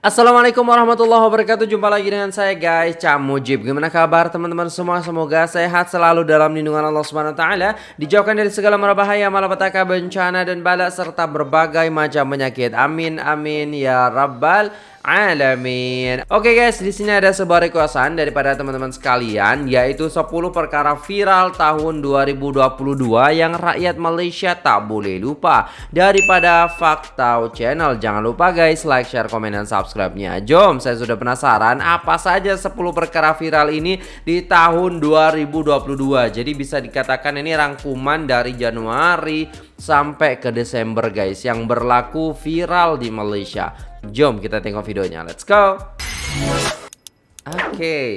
Assalamualaikum warahmatullahi wabarakatuh. Jumpa lagi dengan saya guys. Cak Mujib. Gimana kabar teman-teman semua? Semoga sehat selalu dalam lindungan Allah Subhanahu Taala. Dijauhkan dari segala mara bahaya Malapetaka bencana dan bala Serta berbagai macam penyakit. Amin amin ya rabbal alamin. Oke guys, di sini ada sebuah requestan daripada teman-teman sekalian yaitu 10 perkara viral tahun 2022 yang rakyat Malaysia tak boleh lupa daripada Faktau Channel. Jangan lupa guys like, share, komen dan subscribe-nya. Jom, saya sudah penasaran apa saja 10 perkara viral ini di tahun 2022. Jadi bisa dikatakan ini rangkuman dari Januari sampai ke Desember guys yang berlaku viral di Malaysia. Jom kita tengok videonya. Let's go. Oke. Okay.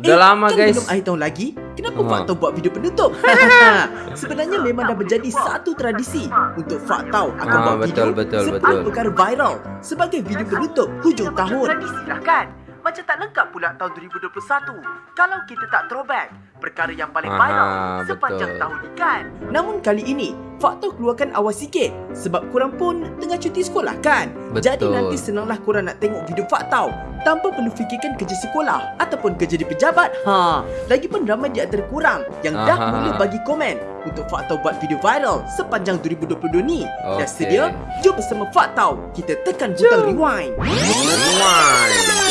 Udah eh, lama kan guys. Belum air tahun lagi. Kenapa uh Faktau buat video penutup? Sebenarnya memang dah menjadi satu tradisi untuk Faktau akan uh, buat betul, video betul, betul. perkara viral sebagai video penutup hujung tahun. Tradisi lah kan? Macam tak lengkap pula tahun 2021 kalau kita tak throwback perkara yang paling viral sepanjang betul. tahun ni kan. Namun kali ini, faktor keluarkan awal sikit sebab korang pun tengah cuti sekolah kan. Betul. Jadi nanti senanglah korang nak tengok video faktau tanpa perlu fikirkan kerja sekolah ataupun kerja di pejabat. Ha, lagipun ramai di antara korang yang Aha. dah mula bagi komen untuk faktau buat video viral sepanjang 2022 ni. Okay. Dah sedia? Jom bersama faktau kita tekan butang rewind. Rewind.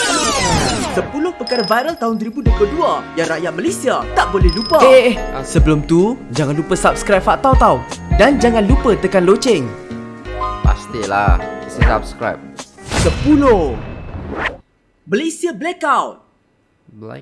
10 perkara viral tahun 2022 yang rakyat Malaysia tak boleh lupa. Eh, eh, eh. sebelum tu jangan lupa subscribe Faktau tau. Dan jangan lupa tekan loceng. Pastilah, mesti subscribe. 10. Malaysia blackout.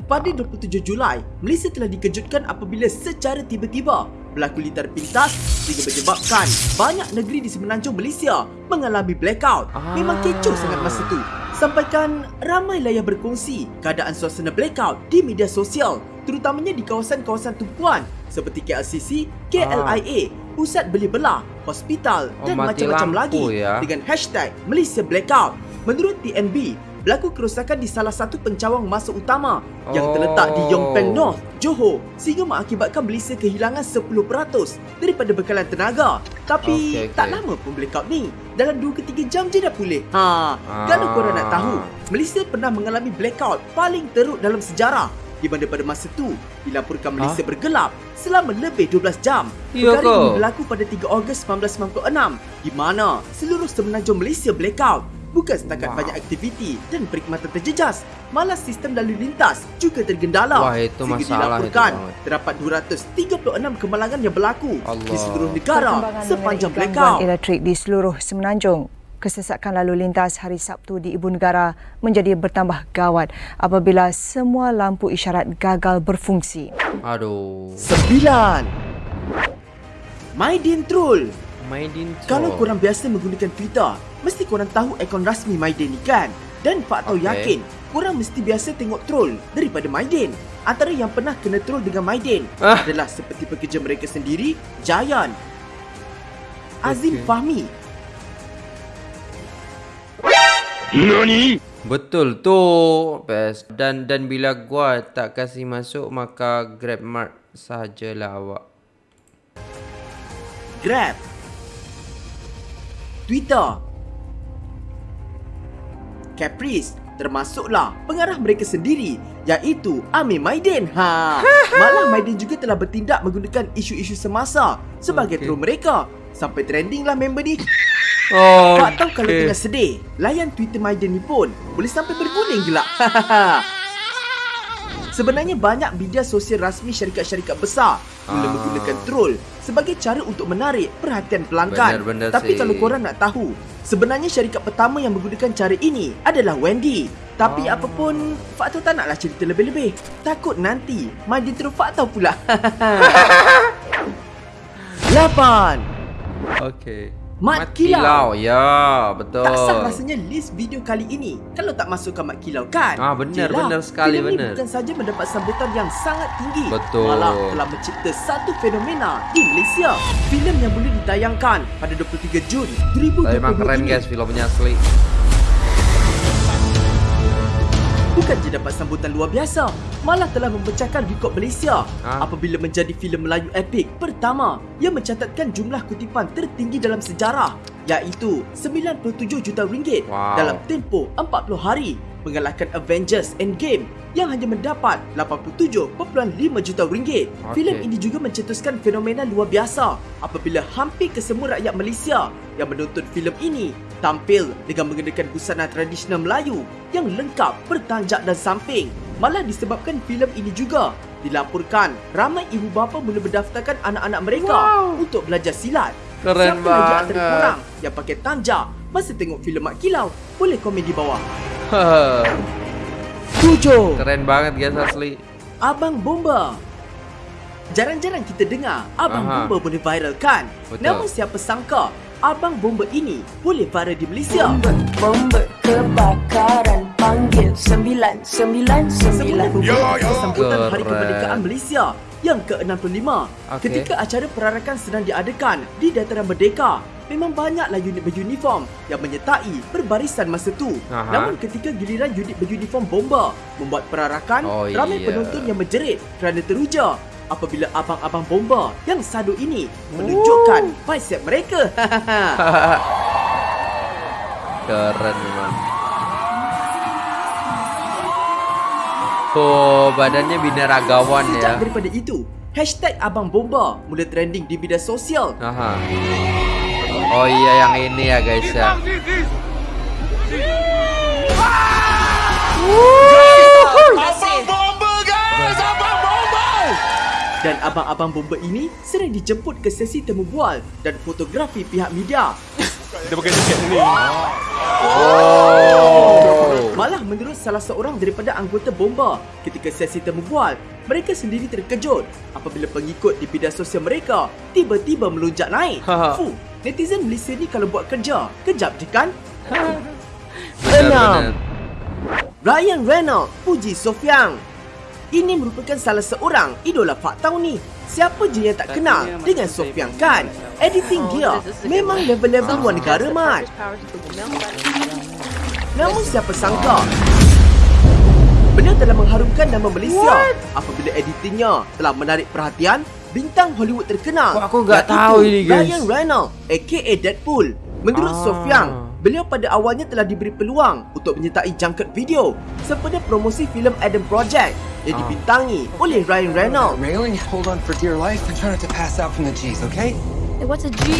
Pada 27 Julai, Malaysia telah dikejutkan apabila secara tiba-tiba berlaku litar pintas sehingga menyebabkan banyak negeri di semenanjung Malaysia mengalami blackout. Memang kecoh sangat masa tu. Sampaikan ramailah yang berkongsi keadaan suasana blackout di media sosial terutamanya di kawasan-kawasan tumpuan seperti KLCC, KLIA, pusat beli belah, hospital oh, dan macam-macam lagi ya. dengan hashtag Malaysia Blackout. Menurut TNB, berlaku kerosakan di salah satu pencawang masa utama oh. yang terletak di Yongpeng North, Johor sehingga mengakibatkan Malaysia kehilangan 10% daripada bekalan tenaga. Tapi okay, okay. tak lama pun blackout ni. Dalam 2 ke 3 jam je dah pulih. Ha, ah. kalau korang nak tahu, Malaysia pernah mengalami blackout paling teruk dalam sejarah di mana pada masa tu dilaporkan Malaysia ha? bergelap selama lebih 12 jam. Ya Perkara ini berlaku pada 3 Ogos 1996 di mana seluruh semenanjung Malaysia blackout bukan setakat wow. banyak aktiviti dan perkhidmatan terjejas, malah sistem lalu lintas juga tergendala. Wah, itu Sehingga masalah dilaporkan itu terdapat 236 kemalangan yang berlaku Allah. di seluruh negara sepanjang blackout. elektrik di seluruh semenanjung. Kesesakan lalu lintas hari Sabtu di Ibu Negara menjadi bertambah gawat apabila semua lampu isyarat gagal berfungsi. Aduh. Sembilan. Maidin Troll. Maidin Troll. Kalau korang biasa menggunakan Twitter, mesti korang tahu akaun rasmi Maiden ni kan? Dan Pak Tau okay. yakin, korang mesti biasa tengok troll daripada Maiden. Antara yang pernah kena troll dengan Maiden ah. adalah seperti pekerja mereka sendiri, Giant, Azim okay. Fahmi. Nani? Betul tu, best. Dan dan bila gua tak kasih masuk maka Grab Mart sajalah awak. Grab. Twitter. Caprice termasuklah pengarah mereka sendiri iaitu Amir Maidin. Ha. Malah Maidin juga telah bertindak menggunakan isu-isu semasa sebagai okay. troll mereka sampai trendinglah member ni. Oh, tak tahu okay. kalau tengah sedih, layan Twitter Maidin ni pun boleh sampai berguling gelak. Sebenarnya banyak media sosial rasmi syarikat-syarikat besar mula ah. menggunakan troll sebagai cara untuk menarik perhatian pelanggan. Benar, benar Tapi sih. kalau korang nak tahu, sebenarnya syarikat pertama yang menggunakan cara ini adalah Wendy. Tapi ah. apapun, Fakta tak naklah cerita lebih-lebih. Takut nanti mandi terus Fakta pula. Lapan. Okay. Mat, Mat Kilau. Kilau. Ya, betul. Tak sah rasanya list video kali ini kalau tak masukkan Mat Kilau kan? Ah, benar, benar sekali film benar. Ini bukan saja mendapat sambutan yang sangat tinggi. Betul. Malah telah mencipta satu fenomena di Malaysia. Filem yang boleh ditayangkan pada 23 Jun 2020 Memang keren guys filmnya asli bukan je dapat sambutan luar biasa, malah telah memecahkan rekod Malaysia ha? apabila menjadi filem Melayu epik pertama yang mencatatkan jumlah kutipan tertinggi dalam sejarah iaitu 97 juta ringgit Wow. dalam tempoh 40 hari mengalahkan Avengers Endgame yang hanya mendapat 87.5 juta ringgit. Okey. Filem ini juga mencetuskan fenomena luar biasa apabila hampir kesemua rakyat Malaysia yang menonton filem ini tampil dengan mengenakan busana tradisional Melayu yang lengkap bertanjak dan samping. Malah disebabkan filem ini juga dilaporkan ramai ibu bapa mula mendaftarkan anak-anak mereka untuk belajar silat. Keren Siapa lagi antara banget. korang yang pakai tanjak masa tengok filem Mak Kilau? Boleh komen di bawah. 7. Keren banget guys asli. Abang Bomba Jarang-jarang kita dengar Abang Aha. Bomba boleh viral kan? Betul. Namun siapa sangka Abang Bomba ini boleh viral di Malaysia Bomba, bomba kebakaran panggil 999 Semula bermula dari sambutan Hari. Kemerdekaan Malaysia yang ke-65 Okey. Ketika acara perarakan sedang diadakan di Dataran Merdeka Memang banyaklah unit beruniform yang menyertai perbarisan masa tu Aha. Namun ketika giliran unit beruniform bomba membuat perarakan Oh, Ramai iya. penonton yang menjerit kerana teruja Apabila abang-abang bomba yang sadu ini menunjukkan bicep mereka Keren memang. Oh, badannya binaragawan Sejak ya. daripada itu Hashtag Abang Bomba mula trending di media sosial Aha. Oh iya yang ini ya guys ya. Dan abang-abang bomba ini sering dijemput ke sesi temu bual dan fotografi pihak media. Oh. Malah menurut salah seorang daripada anggota bomba ketika sesi temu bual, mereka sendiri terkejut apabila pengikut di media sosial mereka tiba-tiba melonjak naik. Ha. Fuh, netizen Malaysia ni kalau buat kerja, kejap je kan? Benar-benar. Ryan Reynolds puji Sofiang. Ini merupakan salah seorang idola Fak Tau ni. Siapa je yang tak kenal dengan Sofiang kan? Editing dia memang level-level luar negara mat. Namun siapa sangka Beliau telah mengharumkan nama Malaysia apabila editingnya telah menarik perhatian bintang Hollywood terkenal. Wah, aku iaitu tahu ini, guys. Ryan Reynolds aka Deadpool. Menurut Ah. Sofiang, beliau pada awalnya telah diberi peluang untuk menyertai jangkut video sempena promosi filem Adam Project yang Ah. dibintangi oleh Ryan Reynolds. Railing, hold on for dear life and try not to pass out from the G's, okay? What's a G?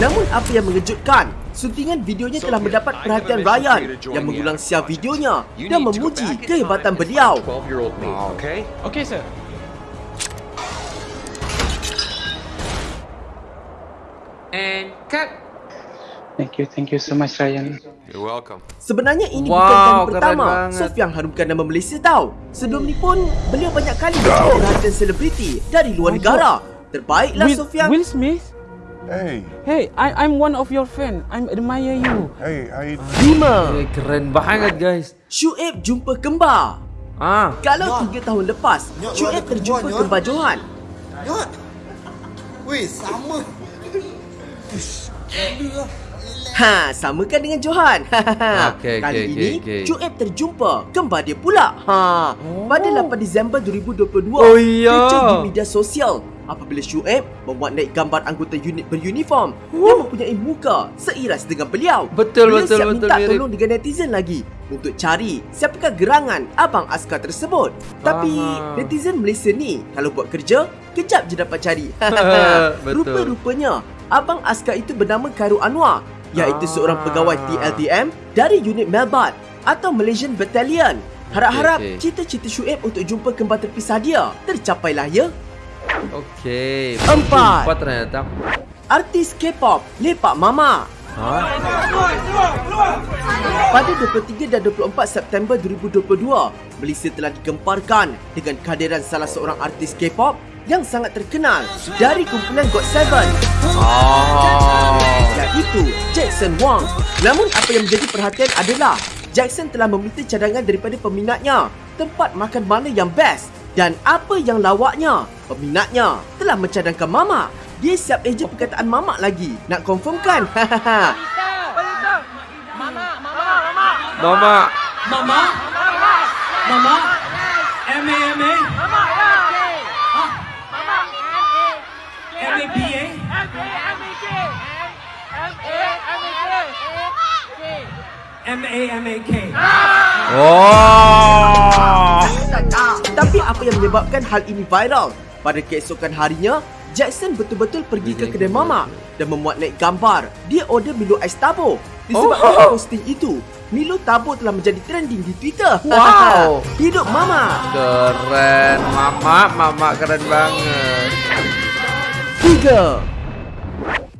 Namun apa yang mengejutkan, suntingan videonya telah mendapat perhatian Ryan yang mengulang siar videonya dan memuji kehebatan beliau. 12-year-old me, okay? Okay, sir. And cut. Thank you, thank you so much, Ryan. You're welcome. Sebenarnya ini Wow, bukan kali pertama banget. Sofiang harumkan nama Malaysia tau. Sebelum ni pun beliau banyak kali menjadi perhatian selebriti dari luar negara. Terbaiklah Will, Sofiang. Will Smith? Hey, Hey, I, I'm one of your fan. I admire you. hey, you Lima. Eh, keren banget guys. Syuib jumpa kembar. Ah, Kalau tiga tahun lepas, ada terjumpa kembar Johan. Nyot. Weh, sama. Ha, samakan dengan Johan. Okey, Kali okey, ini, okey. Syuib terjumpa kembar dia pula. Ha, pada 8 Disember 2022, Oh, iya. di media sosial apabila Syuib memuat naik gambar anggota unit beruniform yang mempunyai muka seiras dengan beliau. Betul, beliau betul, siap betul, minta mirip. tolong dengan netizen lagi untuk cari siapakah gerangan abang askar tersebut. Tapi Aha. netizen Malaysia ni kalau buat kerja, kejap je dapat cari. Betul. Rupa-rupanya abang askar itu bernama Khairul Anwar iaitu Ah. seorang pegawai TLDM dari unit Melbat atau Malaysian Battalion. Harap-harap Okey, okey. cita-cita Syuib untuk jumpa kembar terpisah dia tercapailah ya. Okey. Empat. Empat ternyata. Artis K-pop Lepak Mama Ha? Pada 23 dan 24 September 2022, Malaysia telah digemparkan dengan kehadiran salah seorang artis K-pop yang sangat terkenal dari kumpulan GOT7 Oh. iaitu Jackson Wang. Namun apa yang menjadi perhatian adalah Jackson telah meminta cadangan daripada peminatnya tempat makan mana yang best dan apa yang lawaknya. Peminatnya telah mencadangkan mamak. Dia siap eja perkataan mamak lagi. Nak confirm kan? Mama. Mama? Mama? M-A-M-A? M A M A K. Oh. Tapi apa yang menyebabkan hal ini viral? Pada keesokan harinya, Jackson betul-betul pergi ke kedai mamak dan memuat naik gambar. Dia order Milo ais tabur. Disebabkan Oh. posting itu, Milo tabur telah menjadi trending di Twitter. Wow. Hidup mama. Keren, mama, mama keren banget. Tiga.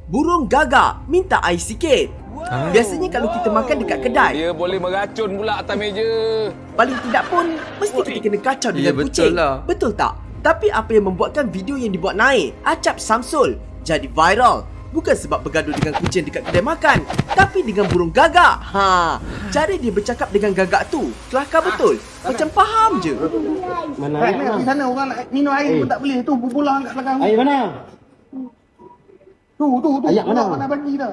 Burung gagak minta air sikit. Biasanya kalau kita makan dekat kedai, Dia boleh meracun pula atas meja. paling tidak pun mesti kita kena kacau dengan Ya, betul kucing. lah. Betul tak? Tapi apa yang membuatkan video yang dibuat naik, Acap Samsul, jadi viral? Bukan sebab bergaduh dengan kucing dekat kedai makan, tapi dengan burung gagak. Ha, cara dia bercakap dengan gagak tu, kelakar betul. Macam faham je. Mana di sana orang nak minum air pun tak boleh. Tu bola kat belakang. Air mana? Tu, tu, tu. Ayat mana? Mana bagi dah.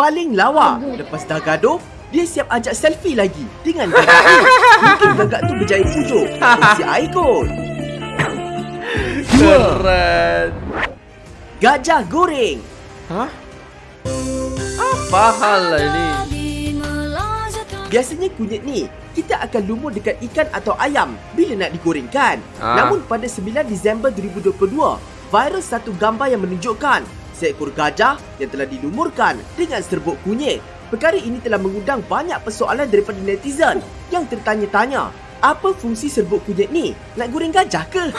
Paling lawa, lepas dah gaduh, dia siap ajak selfie lagi dengan gagak tu. Mungkin gagak tu berjaya pujuk. Isi air kot. Keren. Gajah goreng. Hah? Apa hal lah ini? Biasanya kunyit ni kita akan lumur dekat ikan atau ayam bila nak digorengkan. Ah. Namun pada 9 Disember 2022, viral satu gambar yang menunjukkan seekor gajah yang telah dilumurkan dengan serbuk kunyit. Perkara ini telah mengundang banyak persoalan daripada netizen yang tertanya-tanya, apa fungsi serbuk kunyit ni? Nak goreng gajah ke?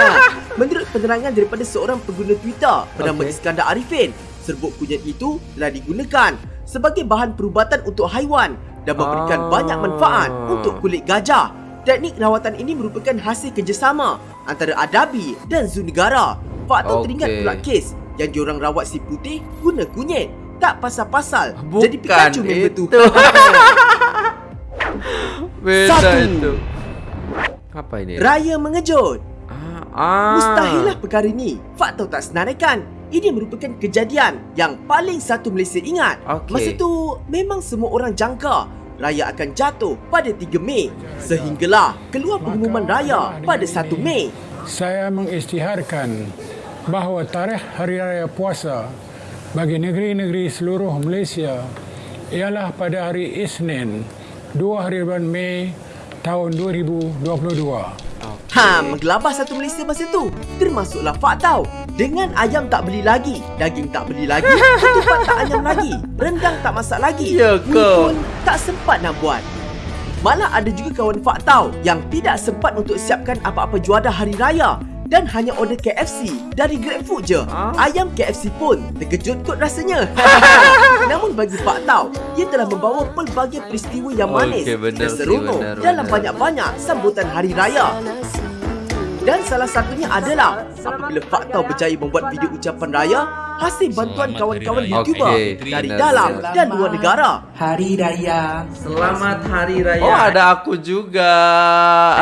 Menurut penerangan daripada seorang pengguna Twitter bernama Okey. Iskandar Arifin, serbuk kunyit itu telah digunakan sebagai bahan perubatan untuk haiwan dan memberikan Ah. banyak manfaat untuk kulit gajah. Teknik rawatan ini merupakan hasil kerjasama antara Adabi dan Zoo Negara. Okey. teringat pula kes yang diorang rawat si putih guna kunyit. Tak pasal-pasal. Bukan Jadi Pikachu member tu. itu. Beda Satu. itu. Apa ini? Raya mengejut. Ah, ah. Mustahillah perkara ni. Fakta tak senaraikan. Ini merupakan kejadian yang paling satu Malaysia ingat. Okey. Masa tu memang semua orang jangka raya akan jatuh pada 3 Mei. Sehinggalah keluar pengumuman raya pada 1 Mei. Saya mengisytiharkan bahawa tarikh Hari Raya Puasa bagi negeri-negeri seluruh Malaysia ialah pada hari Isnin 2 hari bulan Mei tahun 2022. Ha, menggelabah satu Malaysia masa tu. Termasuklah Faktau. Dengan ayam tak beli lagi, daging tak beli lagi, ketupat tak ayam lagi, rendang tak masak lagi. Ya ke? pun tak sempat nak buat. Malah ada juga kawan Faktau yang tidak sempat untuk siapkan apa-apa juadah hari raya dan hanya order KFC dari GrabFood je. Ah. Ayam KFC pun terkejut kot rasanya. Namun bagi Faktau, ia telah membawa pelbagai peristiwa yang manis Okey, benar dan seronok benar, dalam benar. banyak-banyak sambutan hari raya. Dan salah satunya adalah apabila Faktau berjaya membuat video ucapan raya hasil bantuan kawan-kawan YouTuber Okey, dari dalam dan luar negara. Hari Raya. Selamat Hari Raya. Oh, ada aku juga.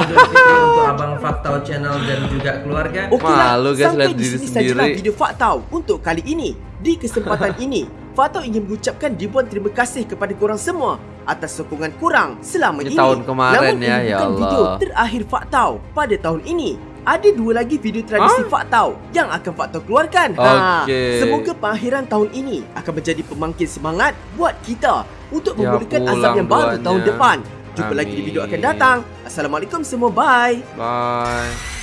untuk Abang Faktau Channel dan juga keluarga. Okeylah, Malu guys sampai lihat di diri sini sajalah sendiri. video Faktau untuk kali ini. Di kesempatan ini, Faktau ingin mengucapkan ribuan terima kasih kepada korang semua atas sokongan korang selama Ini tahun kemarin Namun ya, ini ya bukan Allah. video terakhir Faktau pada tahun ini. Ada dua lagi video tradisi Hah? Faktau yang akan Faktau keluarkan. Okey. Semoga pengakhiran tahun ini akan menjadi pemangkin semangat buat kita untuk Ya, memulakan azam yang baru tahun depan. Jumpa lagi di video akan Amin. datang. Assalamualaikum semua. Bye. Bye.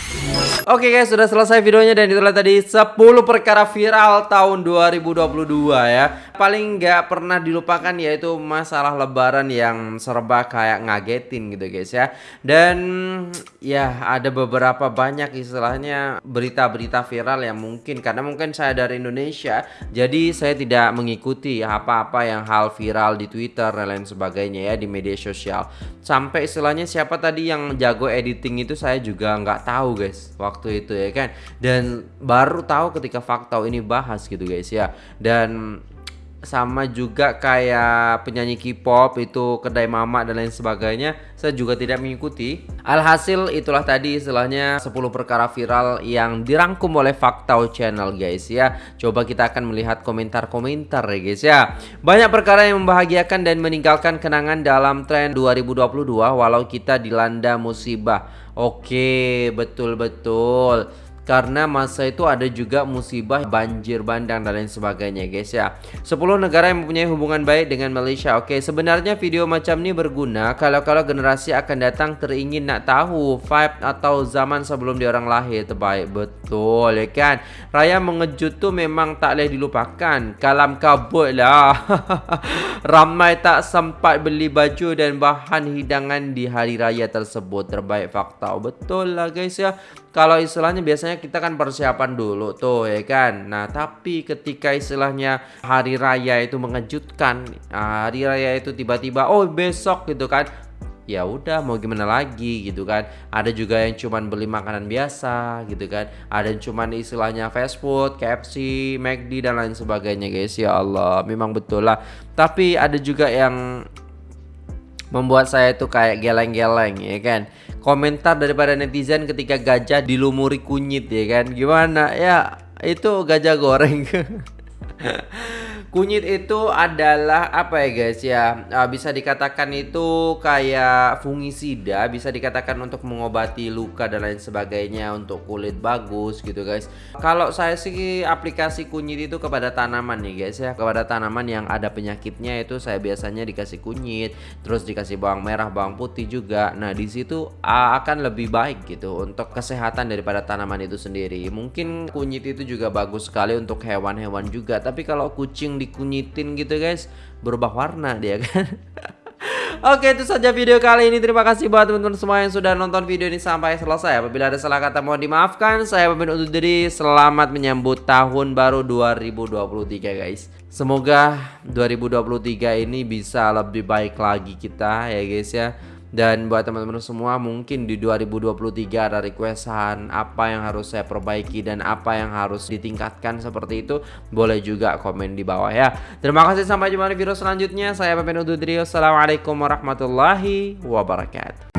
Oke guys, sudah selesai videonya dan itulah tadi 10 perkara viral tahun 2022 ya. Paling nggak pernah dilupakan yaitu masalah lebaran yang serba kayak ngagetin gitu guys ya. Dan ya ada beberapa banyak istilahnya berita-berita viral yang mungkin karena mungkin saya dari Indonesia, jadi saya tidak mengikuti apa-apa yang hal viral di Twitter dan lain sebagainya ya di media sosial. Sampai istilahnya siapa tadi yang jago editing itu saya juga nggak tahu guys waktu itu ya kan. Dan baru tahu ketika Faktau ini bahas gitu guys ya. Dan sama juga kayak penyanyi K-pop itu kedai mama dan lain sebagainya saya juga tidak mengikuti. Alhasil itulah tadi istilahnya 10 perkara viral yang dirangkum oleh Faktau Channel guys ya. Coba kita akan melihat komentar-komentar ya guys ya. Banyak perkara yang membahagiakan dan meninggalkan kenangan dalam tren 2022 walau kita dilanda musibah. Oke betul-betul karena masa itu ada juga musibah banjir bandang dan lain sebagainya guys ya. 10 negara yang mempunyai hubungan baik dengan Malaysia. Oke sebenarnya video macam ini berguna kalau-kalau generasi akan datang teringin nak tahu vibe atau zaman sebelum dia orang lahir. Terbaik betul ya kan? Raya mengejut tu memang tak boleh dilupakan. Kalam kabut lah. Ramai tak sempat beli baju dan bahan hidangan di hari raya tersebut. Terbaik fakta. Betul lah guys ya kalau istilahnya biasanya kita kan persiapan dulu tuh ya kan? Nah tapi ketika istilahnya hari raya itu mengejutkan hari raya itu tiba-tiba oh besok gitu kan? Ya udah mau gimana lagi gitu kan? Ada juga yang cuman beli makanan biasa gitu kan? Ada yang cuman istilahnya fast food KFC McD dan lain sebagainya guys. Ya Allah memang betul lah. Tapi ada juga yang membuat saya itu kayak geleng-geleng ya kan? Komentar daripada netizen ketika gajah dilumuri kunyit ya kan? Gimana? Ya itu gajah goreng Kunyit itu adalah apa ya guys ya uh, bisa dikatakan itu kayak fungisida bisa dikatakan untuk mengobati luka dan lain sebagainya untuk kulit bagus gitu guys. Kalau saya sih aplikasi kunyit itu kepada tanaman nih guys ya kepada tanaman yang ada penyakitnya itu saya biasanya dikasih kunyit terus dikasih bawang merah bawang putih juga. Nah di situ uh, akan lebih baik gitu untuk kesehatan daripada tanaman itu sendiri. Mungkin kunyit itu juga bagus sekali untuk hewan-hewan juga tapi kalau kucing dikunyitin gitu guys. Berubah warna dia kan? Oke itu saja video kali ini. Terima kasih buat teman-teman semua yang sudah nonton video ini sampai selesai. Apabila ada salah kata mohon dimaafkan. Saya pemimpin undur diri. Selamat menyambut tahun baru 2023 guys. Semoga 2023 ini bisa lebih baik lagi kita ya guys ya dan buat teman-teman semua mungkin di 2023 ada requestan apa yang harus saya perbaiki dan apa yang harus ditingkatkan seperti itu boleh juga komen di bawah ya. Terima kasih sampai jumpa di video selanjutnya. Saya Pepen Ududri. Assalamualaikum warahmatullahi wabarakatuh.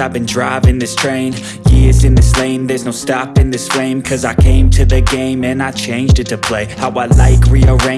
I've been driving this train Years in this lane There's no stopping this flame Cause I came to the game And I changed it to play. How I like rearrange